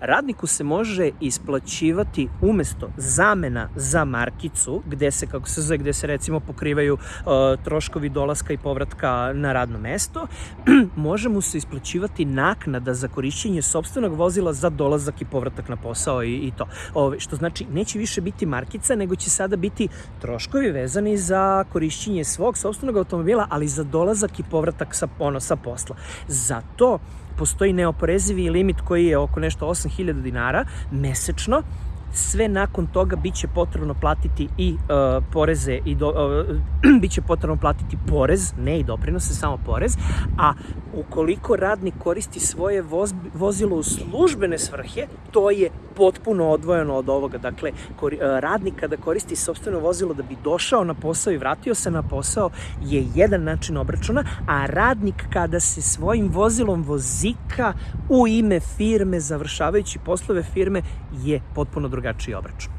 radniku se može isplaćivati umesto zamena za markicu, gde se, kako se zove, gde se recimo pokrivaju uh, troškovi dolaska i povratka na radno mesto, može mu se isplaćivati naknada za korišćenje sobstvenog vozila za dolazak i povratak na posao i, i to. Ove, što znači, neće više biti markica, nego će sada biti troškovi vezani za korišćenje svog sobstvenog automobila, ali za dolazak i povratak sa, ono, sa posla. Za to postoji neoporezivi limit koji je oko nešto 8000 dinara mesečno, sve nakon toga biće potrebno platiti i uh, poreze i do, uh, biće potrebno platiti porez, ne i doprinose, samo porez, a ukoliko radnik koristi svoje voz, vozilo u službene svrhe, to je potpuno odvojeno od ovoga. Dakle, kori, uh, radnik kada koristi sobstveno vozilo da bi došao na posao i vratio se na posao je jedan način obračuna, a radnik kada se svojim vozilom vozika u ime firme, završavajući poslove firme, je potpuno drugačiji obračun.